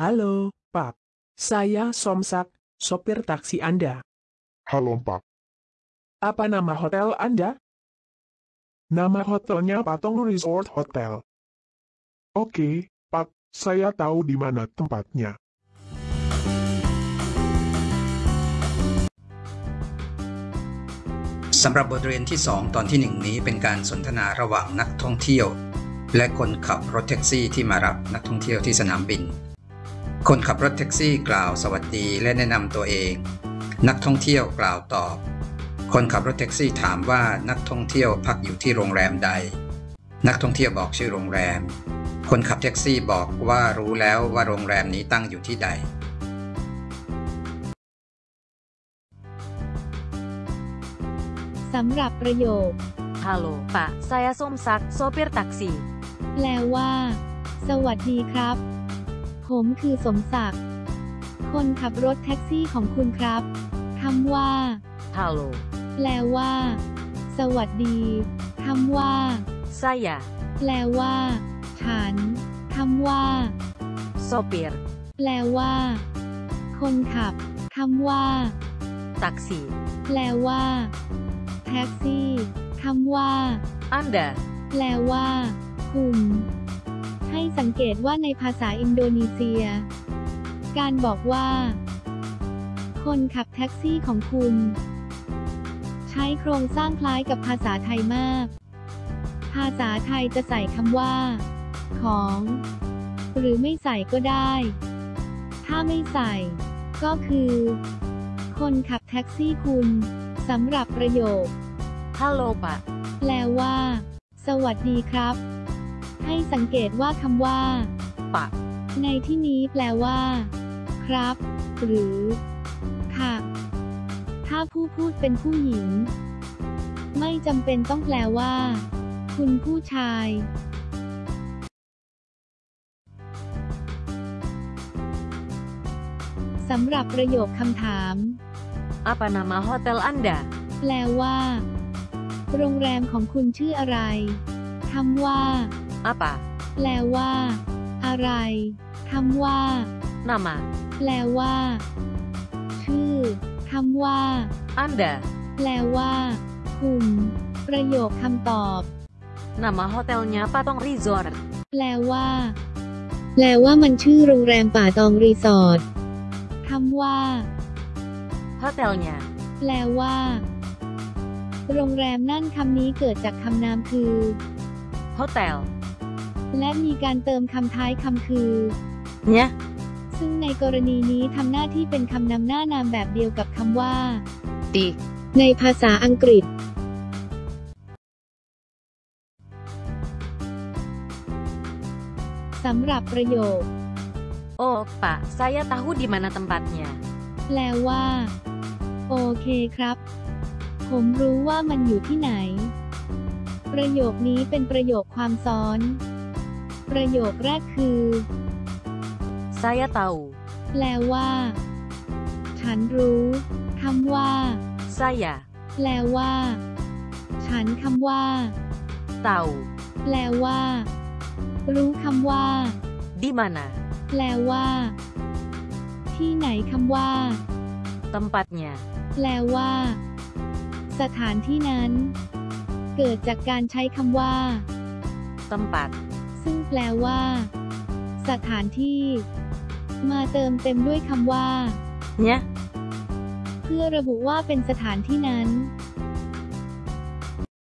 Halo, Pak. Saya Somsak, sopir taksi Anda. Halo Pak, Apa nama hotel Anda? nama hotelnya Patong Resort Hotel. Oke, Pak, saya tahu di mana tempatnya. สำหรับบทเรียนที่ 2 ตอนที่ 1 นี้เป็นการสนทนาระหว่างนักท่องเที่ยว และคนขับรถแท็กซี่ที่มารับนักท่องเที่ยวที่สนามบิน คนขับรถแท็กซี่กล่าวสวัสดีและแนะนำตัวเอง นักท่องเที่ยวกล่าวตอบ คนขับรถแท็กซี่ถามว่านักท่องเที่ยวพักอยู่ที่โรงแรมใด นักท่องเที่ยวบอกชื่อโรงแรม คนขับแท็กซี่บอกว่ารู้แล้วว่าโรงแรมนี้ตั้งอยู่ที่ใด สำหรับประโยค Halo, Pak. Saya Somsak, sopir taksi. แปลว่า สวัสดีครับ ผมคือสมศักดิ์ คนขับรถแท็กซี่ของคุณครับคำว่า Halo, แปลว่า สวัสดีคำว่า saya แปลว่า ฉันคำว่า sopir แปลว่า คนขับคำว่า taksi. แปลว่า แท็กซี่คำว่า Anda แปลว่า คุณ ให้สังเกตว่าในภาษาอินโดนีเซีย การบอกว่า คนขับแท็กซี่ของคุณ ใช้โครงสร้างคล้ายกับภาษาไทยมาก ภาษาไทยจะใส่คำว่า ของ หรือไม่ใส่ก็ได้ ถ้าไม่ใส่ ก็คือ คนขับแท็กซี่คุณสำหรับประโยค Halo, Pak. แปลว่า สวัสดีครับ ให้สังเกตว่าคำว่า Pak ในที่นี้แปลว่า ครับ หรือ ค่ะ ถ้าผู้พูดเป็นผู้หญิง ไม่จำเป็นต้องแปลว่า คุณผู้ชาย สำหรับประโยคคำถาม Apa nama hotel Anda? แปลว่า โรงแรมของคุณชื่ออะไรคำว่า Apa? แปลว่า อะไรคำว่า Nama แปลว่า ชื่อคำว่า Anda. แปลว่า คุณ ประโยคคำตอบ Nama hotelnya Patong Resort. แปลว่า แปลว่ามันชื่อโรงแรมป่าตองรีสอร์ทคำว่า Hotelnya แปลว่า โรงแรมนั่นคำนี้เกิดจากคำนามคือ hotel. และมีการเติมคำท้ายคำคือ Nya ซึ่งในกรณีนี้ทำหน้าที่เป็นคำนำหน้านามแบบเดียวกับคำว่า di ในภาษาอังกฤษ สำหรับประโยค Oh, Pak. Saya tahu di mana tempatnya. แปลว่า โอเคครับ ผมรู้ว่ามันอยู่ที่ไหน ประโยคนี้เป็นประโยคความซ้อน ประโยคแรกคือ Saya tahu. แปลว่า ฉันรู้คำว่า Saya แปลว่า ฉันคำว่า tahu. แปลว่า รู้คำว่า Di mana? แปลว่า ที่ไหนคำว่า Tempatnya. แปลว่า สถานที่นั้น เกิดจากการใช้คำว่า Tempat. ซึ่งแปลว่า สถานที่ มาเติมเต็มด้วยคำว่า Nya เพื่อระบุว่าเป็นสถานที่นั้น